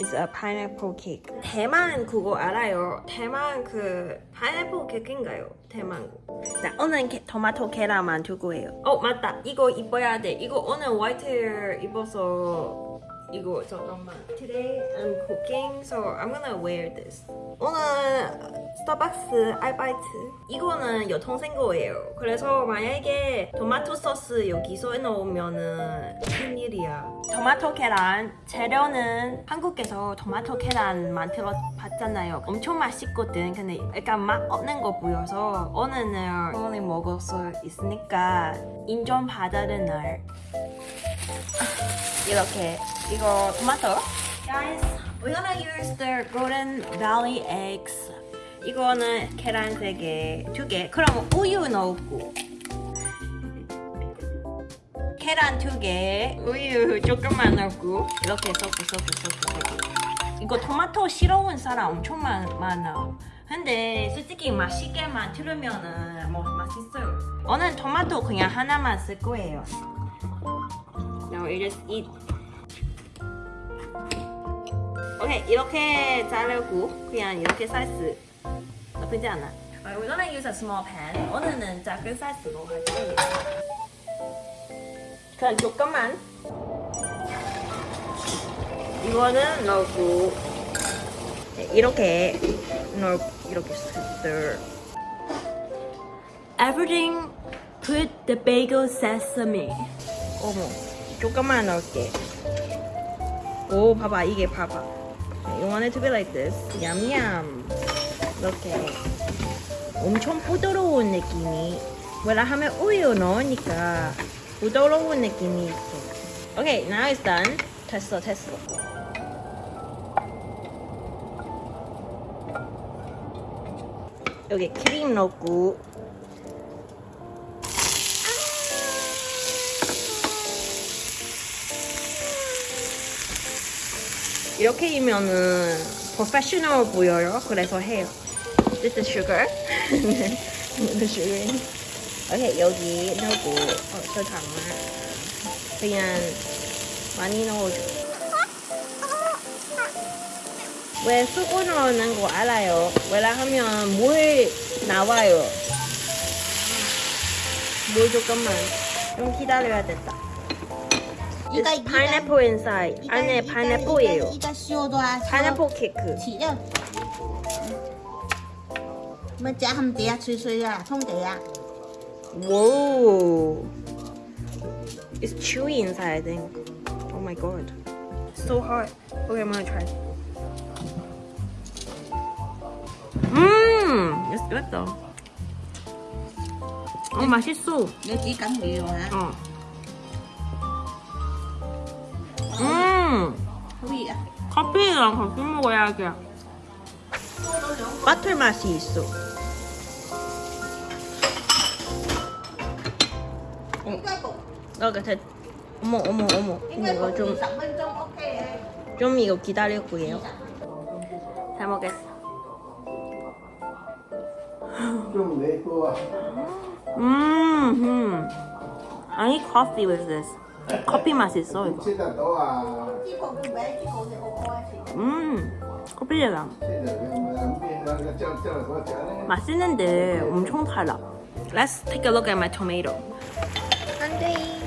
is a pineapple cake. 대만 그거 알아요? 대만 그 파인애플 케이크인가요? 대만 거. 자, 오늘 게, 토마토 계란 만들고 해요. 어, 맞다. 이거 입어야 돼. 이거 오늘 화이트 입어서 이거 잠깐만. Today I'm cooking, so I'm gonna wear this. 오늘 스타벅스 알바이트. 이거는 여동생 거예요. 그래서 만약에 토마토 소스 여기서 넣으면은 큰일이야. 토마토 계란 재료는 한국에서 토마토 계란 만들어 봤잖아요. 엄청 맛있거든. 근데 약간 맛 없는 거 보여서 오늘은 오늘 먹을 수 있으니까 인정 받아는 날. 이렇게 이거 토마토 Guys, we're gonna use the Golden Valley eggs 이거는 계란 3개, 2개 그럼 우유 넣고 계란 2개, 우유 조금만 넣고 이렇게 섞고 섞고 섞고 섞고 이거 토마토 싫어하는 사람 엄청 많, 많아 근데 솔직히 맛있게 만들면은 뭐 맛있어요 오늘 토마토 그냥 하나만 쓸 거예요 Now you just eat. 오케이 이렇게 자르고 그냥 이렇게 사이즈 나쁘지 않아. We're gonna use a small pan. 오늘은 작은 사이즈로 할 거예요. 그냥 조금만. 이거는 넣고 네, 이렇게 넣 이렇게 stir. Everything put the bagel sesame. 어머. 조금만 넣을게. 오, 봐봐. 이게 봐봐. You want it to be like this. 얌얌. 이렇게. 엄청 부드러운 느낌이. 왜냐 하면 우유 넣으니까 부드러운 느낌이 있어. 오케이, now it's done. 됐어, 됐어. 여기 크림 넣고 이렇게 이면은 프로페셔널 보여요. 그래서 해요. This is sugar. This is sugar. 오케이 여기 넣고 어, 잠깐만 그냥 많이 넣어줘. 왜 수고 넣는 거 알아요? 왜냐하면 물 나와요. 물 조금만 좀 기다려야 됐다. 이거, It's 이거. pineapple inside. 안에 파인애플이에요. 이거 씌워둬. 파인애플 케이크. 起了。么加他们底下吹吹啊，冲底啊。 Whoa! It's chewy inside, I think. Oh my god. So hot. Okay, I'm gonna try. Mmm! It's good though. Oh, 어, 맛있어. 이거 뒤 깐데요, 어. 음! 커피야. 커피랑 같이 먹어야 돼. 버터 맛이 어. 그 어머 어머 어머. 이거 좀. 좀 이거 기다리고요. 잘 먹겠어. 좀 음. 음. I need coffee with this. 커피 맛있어 이거. 음. 커피에다. 맛있는데 엄청 달라. Let's take a look at my tomato. 안돼.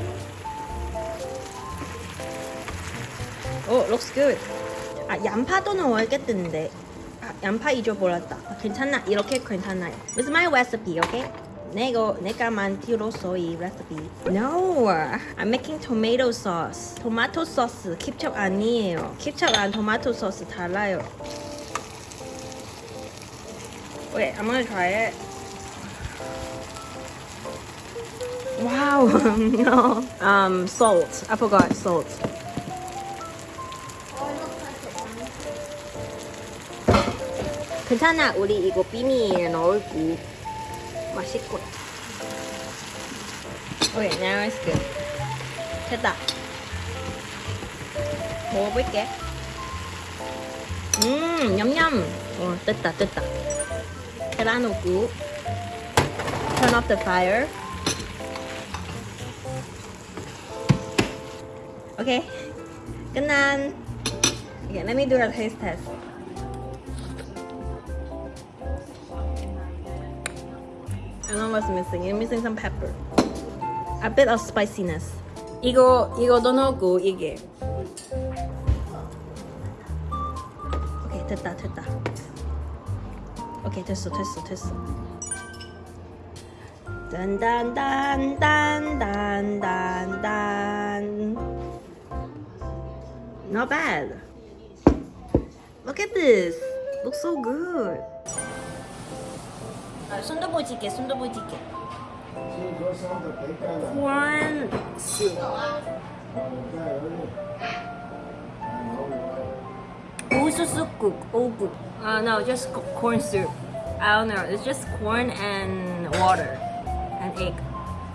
오, looks good. 아, 양파도 넣어야겠던데. 아, 양파 잊어버렸다. 아, 괜찮나? 이렇게 괜찮아요. It's my recipe, okay? 내가 내가 만들었어 이 recipe. No, I'm making tomato sauce. 토마토 소스 킵첩 아니에요. 킵첩랑 토마토 소스 달라요. Wait, I'm gonna try it. Wow, no. Um, salt. I forgot salt. 괜찮아, 우리 이거 비밀 넣을고 맛있고. 오케이, now it's good. 됐다. 먹어볼게. 음, 냠냠. 어, 됐다, 됐다. 계란 넣고. Turn off the fire. 오케이. 끝난. Okay, let me do a taste test. I know what's missing. You're missing some pepper. A bit of spiciness. 이거 이거도 넣고 이게. 오케이 됐다 됐다. 오케이 됐어 됐어 됐어. 딴딴딴딴딴딴. Not bad. Look at this. Looks so good. 순두부찌개, 순두부찌개. 지금 그 사람들 대가가 Corn soup. 우수수국, 오국. Uh, no, just co- corn soup. I don't know. It's just corn and water and egg.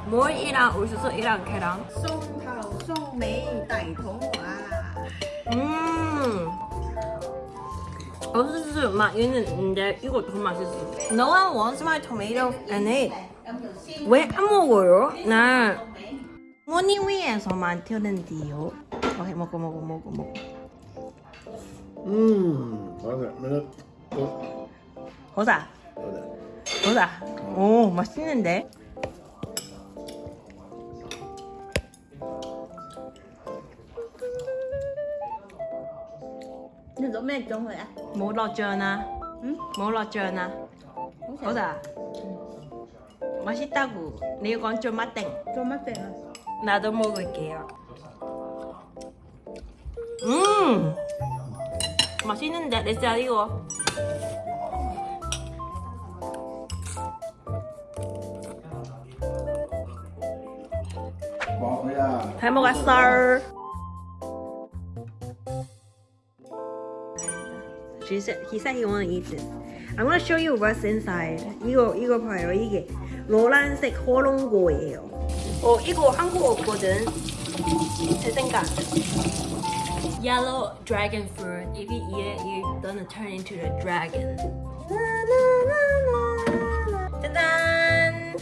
뭘이랑 우수수이랑 계란. 松頭松尾大肚啊！ 음. 우수수 맛 있는데 이거 더 맛있어. No one wants my tomato and egg. 왜안 먹어요? 나 모니 위에서만 튀는데요. 오케이 먹어 먹어 먹어 먹어. 음 맞아 보자 보자 보자. 오 맛있는데. Nhưng đổ mẹ trông rồi à? 뭐 넣었잖아. 응? 뭐 넣었잖아. 보자. 맛있다고. 네 이건 좀 맛땡. Trông mắt tiền à? 나도 먹을게요. 음, 맛있는데 내쌀 이거. 먹어야 잘 먹었어. She said, he said he want to eat this. I'm gonna show you what's inside. 이거 이거 봐요. 이게 노란색 호롱고예요. 어 이거 한국어 거든. 제 생각. Yellow dragon fruit. If you eat it, you're gonna turn into the dragon. 짜잔.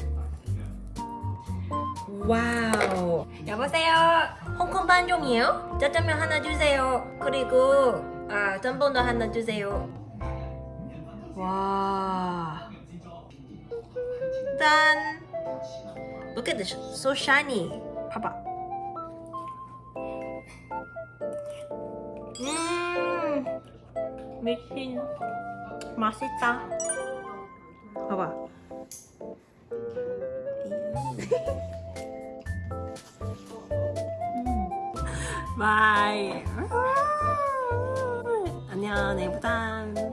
와우. 여보세요. 홍콩 반종이에요? 짜장면 하나 주세요. 그리고 아 전분도 하나 주세요. 와. 짠. Look at this, so shiny. 봐봐. 음, 미친. 맛있다. 봐봐. 바이. 안녕, 내부탄.